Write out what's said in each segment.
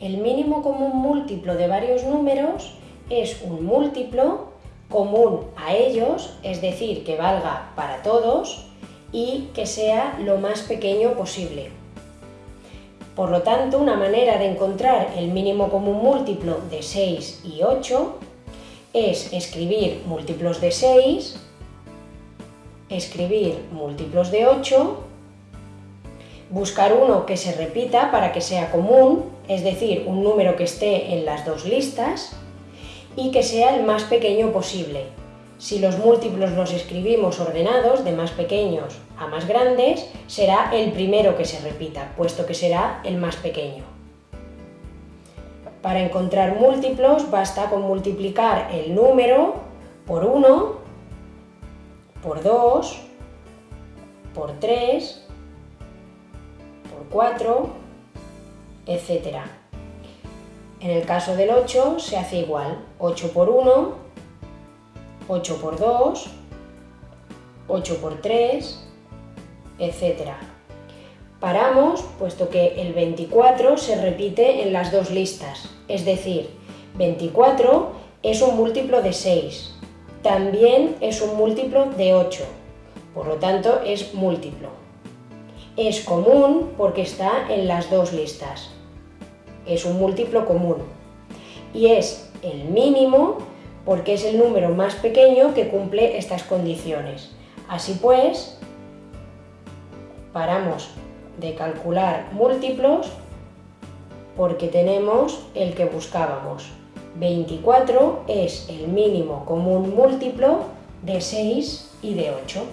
El mínimo común múltiplo de varios números es un múltiplo común a ellos, es decir, que valga para todos y que sea lo más pequeño posible. Por lo tanto, una manera de encontrar el mínimo común múltiplo de 6 y 8 es escribir múltiplos de 6, escribir múltiplos de 8, buscar uno que se repita para que sea común, es decir, un número que esté en las dos listas, y que sea el más pequeño posible. Si los múltiplos los escribimos ordenados, de más pequeños a más grandes, será el primero que se repita, puesto que será el más pequeño. Para encontrar múltiplos basta con multiplicar el número por 1, por 2, por 3, por 4, etc. En el caso del 8 se hace igual, 8 por 1, 8 por 2, 8 por 3, etc. Paramos, puesto que el 24 se repite en las dos listas, es decir, 24 es un múltiplo de 6, también es un múltiplo de 8, por lo tanto es múltiplo. Es común porque está en las dos listas, es un múltiplo común. Y es el mínimo porque es el número más pequeño que cumple estas condiciones. Así pues, paramos de calcular múltiplos porque tenemos el que buscábamos. 24 es el mínimo común múltiplo de 6 y de 8.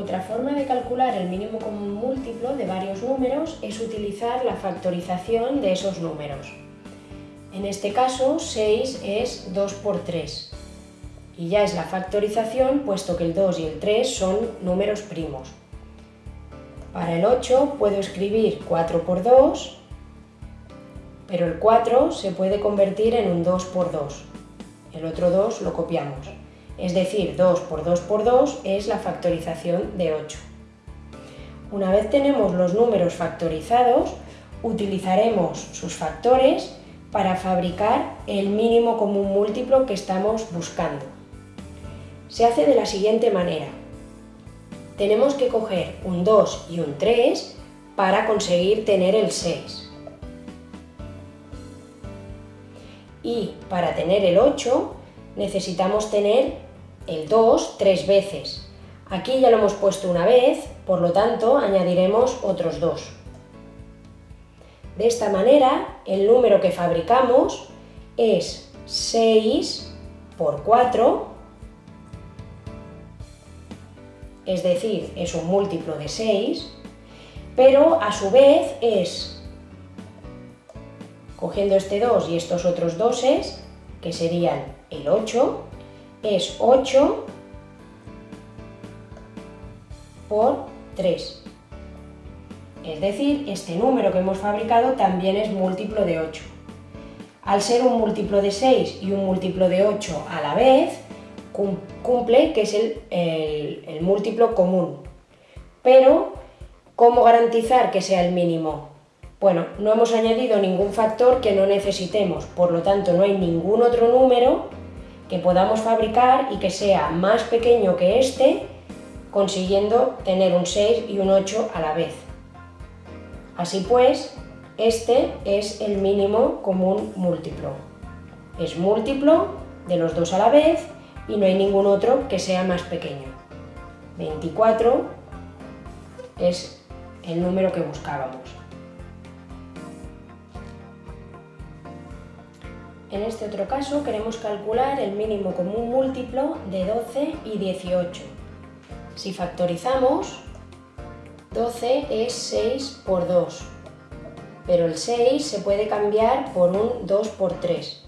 Otra forma de calcular el mínimo común múltiplo de varios números es utilizar la factorización de esos números. En este caso, 6 es 2 por 3 y ya es la factorización puesto que el 2 y el 3 son números primos. Para el 8 puedo escribir 4 por 2, pero el 4 se puede convertir en un 2 por 2. El otro 2 lo copiamos. Es decir, 2 por 2 por 2 es la factorización de 8. Una vez tenemos los números factorizados, utilizaremos sus factores para fabricar el mínimo común múltiplo que estamos buscando se hace de la siguiente manera. Tenemos que coger un 2 y un 3 para conseguir tener el 6. Y para tener el 8 necesitamos tener el 2 tres veces. Aquí ya lo hemos puesto una vez, por lo tanto añadiremos otros 2. De esta manera, el número que fabricamos es 6 por 4 es decir, es un múltiplo de 6, pero a su vez es, cogiendo este 2 y estos otros 2, que serían el 8, es 8 por 3. Es decir, este número que hemos fabricado también es múltiplo de 8. Al ser un múltiplo de 6 y un múltiplo de 8 a la vez, cumple, que es el, múltiplo común. Pero, ¿cómo garantizar que sea el mínimo? Bueno, no hemos añadido ningún factor que no necesitemos, por lo tanto no hay ningún otro número que podamos fabricar y que sea más pequeño que este, consiguiendo tener un 6 y un 8 a la vez. Así pues, este es el mínimo común múltiplo. Es múltiplo de los dos a la vez y no hay ningún otro que sea más pequeño. 24 es el número que buscábamos. En este otro caso queremos calcular el mínimo común múltiplo de 12 y 18. Si factorizamos, 12 es 6 por 2, pero el 6 se puede cambiar por un 2 por 3.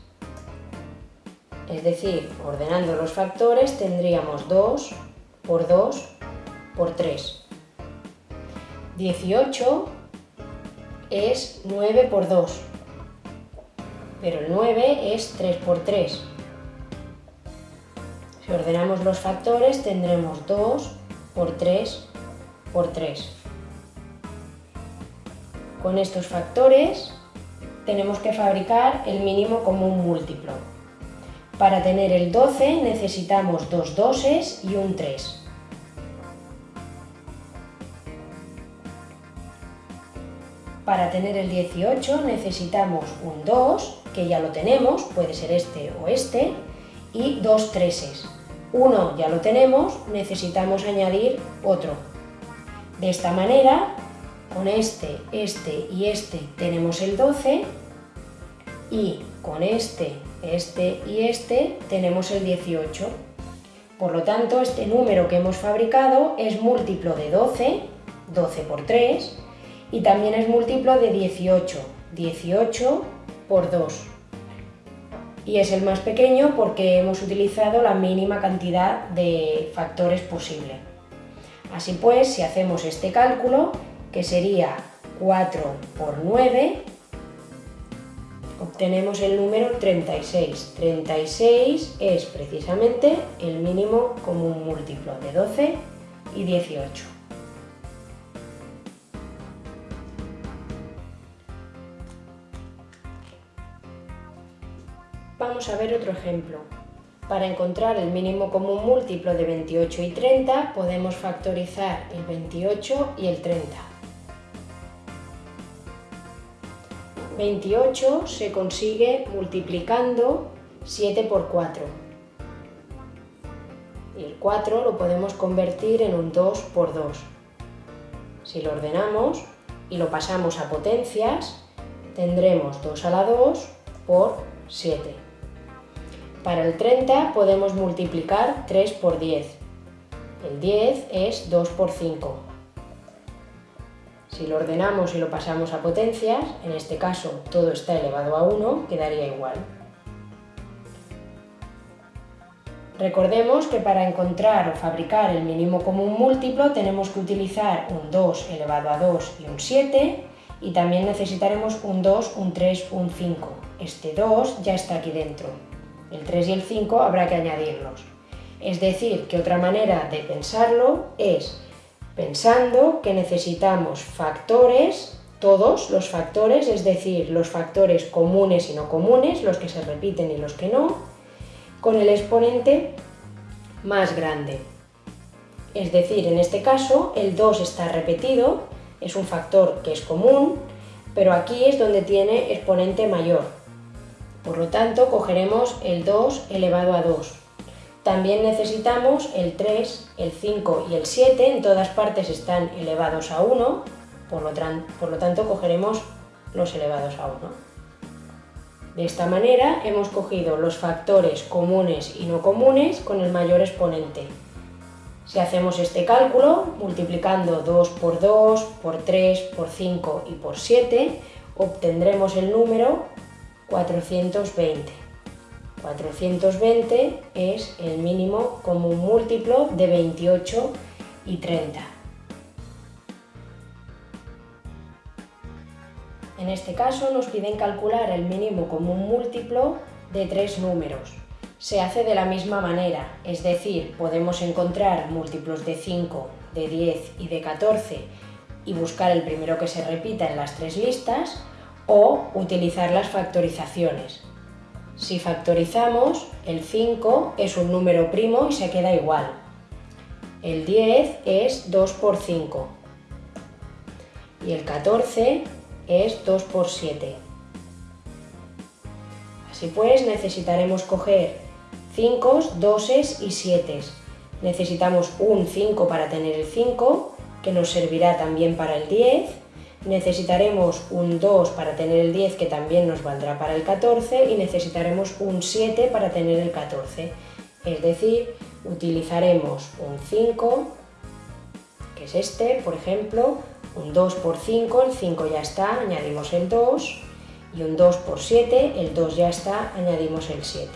Es decir, ordenando los factores tendríamos 2 por 2 por 3. 18 es 9 por 2, pero el 9 es 3 por 3. Si ordenamos los factores tendremos 2 por 3 por 3. con estos factores tenemos que fabricar el mínimo común múltiplo. Para tener el 12 necesitamos dos doses y un 3. Para tener el 18 necesitamos un 2, que ya lo tenemos, puede ser este o este, y dos treses. Uno ya lo tenemos, necesitamos añadir otro. De esta manera, con este, este y este tenemos el 12 y con este, este y este tenemos el 18. Por lo tanto, este número que hemos fabricado es múltiplo de 12, 12 por 3, y también es múltiplo de 18, 18 por 2. Y es el más pequeño porque hemos utilizado la mínima cantidad de factores posible. Así pues, si hacemos este cálculo, que sería 4 por 9, obtenemos el número 36. 36 es precisamente el mínimo común múltiplo de 12 y 18. Vamos a ver otro ejemplo. Para encontrar el mínimo común múltiplo de 28 y 30 podemos factorizar el 28 y el 30. 28 se consigue multiplicando 7 por 4. Y el 4 lo podemos convertir en un 2 por 2. Si lo ordenamos y lo pasamos a potencias, tendremos 2 a la 2 por 7. Para el 30 podemos multiplicar 3 por 10. El 10 es 2 por 5. Si lo ordenamos y lo pasamos a potencias, en este caso todo está elevado a 1, quedaría igual. Recordemos que para encontrar o fabricar el mínimo común múltiplo tenemos que utilizar un 2 elevado a 2 y un 7 y también necesitaremos un 2, un 3, un 5. Este 2 ya está aquí dentro. El 3 y el 5 habrá que añadirlos. Es decir, que otra manera de pensarlo es pensando que necesitamos factores, todos los factores, es decir, los factores comunes y no comunes, los que se repiten y los que no, con el exponente más grande. Es decir, en este caso el 2 está repetido, es un factor que es común, pero aquí es donde tiene exponente mayor, por lo tanto, cogeremos el 2 elevado a 2. También necesitamos el 3, el 5 y el 7, en todas partes están elevados a 1, por lo, por lo tanto cogeremos los elevados a 1. De esta manera hemos cogido los factores comunes y no comunes con el mayor exponente. Si hacemos este cálculo, multiplicando 2 por 2, por 3, por 5 y por 7, obtendremos el número 420. 420 es el mínimo común múltiplo de 28 y 30. En este caso nos piden calcular el mínimo común múltiplo de tres números. Se hace de la misma manera, es decir, podemos encontrar múltiplos de 5, de 10 y de 14 y buscar el primero que se repita en las tres listas, o utilizar las factorizaciones. Si factorizamos, el 5 es un número primo y se queda igual. El 10 es 2 por 5 y el 14 es 2 por 7. Así pues, necesitaremos coger 5, 2 y 7. Necesitamos un 5 para tener el 5, que nos servirá también para el 10, necesitaremos un 2 para tener el 10 que también nos valdrá para el 14 y necesitaremos un 7 para tener el 14. Es decir, utilizaremos un 5, que es este, por ejemplo, un 2 por 5, el 5 ya está, añadimos el 2, y un 2 por 7, el 2 ya está, añadimos el 7.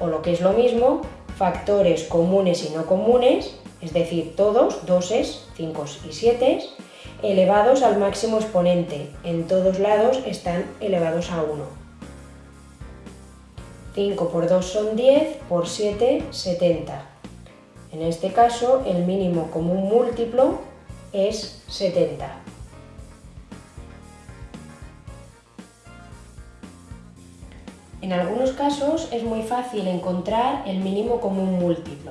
O lo que es lo mismo, factores comunes y no comunes, es decir, todos, 2, 5 y 7, elevados al máximo exponente, en todos lados están elevados a 1. 5 por 2 son 10, por 7, 70. En este caso, el mínimo común múltiplo es 70. En algunos casos es muy fácil encontrar el mínimo común múltiplo.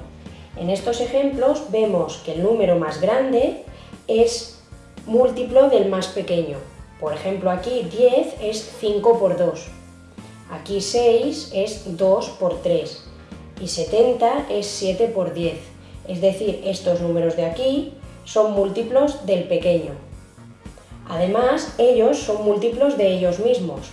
En estos ejemplos vemos que el número más grande es múltiplo del más pequeño. Por ejemplo, aquí 10 es 5 por 2, aquí 6 es 2 por 3 y 70 es 7 por 10. Es decir, estos números de aquí son múltiplos del pequeño. Además, ellos son múltiplos de ellos mismos.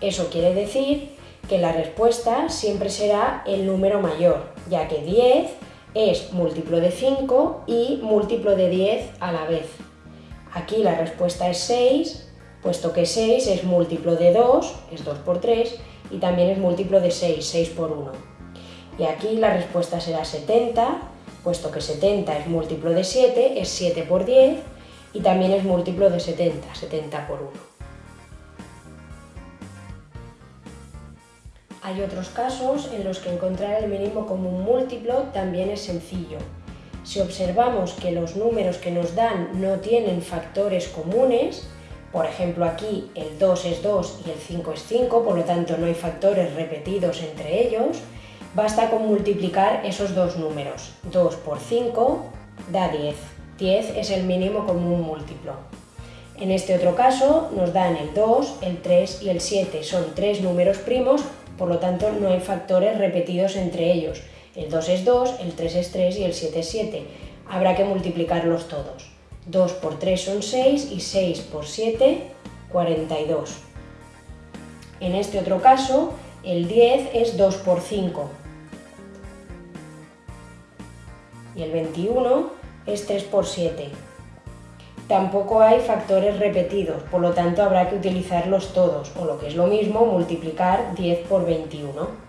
Eso quiere decir que la respuesta siempre será el número mayor, ya que 10 es múltiplo de 5 y múltiplo de 10 a la vez. Aquí la respuesta es 6, puesto que 6 es múltiplo de 2, es 2 por 3, y también es múltiplo de 6, 6 por 1. Y aquí la respuesta será 70, puesto que 70 es múltiplo de 7, es 7 por 10, y también es múltiplo de 70, 70 por 1. Hay otros casos en los que encontrar el mínimo común múltiplo también es sencillo. Si observamos que los números que nos dan no tienen factores comunes, por ejemplo aquí el 2 es 2 y el 5 es 5, por lo tanto no hay factores repetidos entre ellos, basta con multiplicar esos dos números. 2 por 5 da 10. 10 es el mínimo común múltiplo. En este otro caso nos dan el 2, el 3 y el 7. Son tres números primos por lo tanto no hay factores repetidos entre ellos. El 2 es 2, el 3 es 3 y el 7 es 7. Habrá que multiplicarlos todos. 2 por 3 son 6 y 6 por 7, 42. En este otro caso, el 10 es 2 por 5. Y el 21 es 3 por 7. Tampoco hay factores repetidos, por lo tanto habrá que utilizarlos todos, o lo que es lo mismo, multiplicar 10 por 21.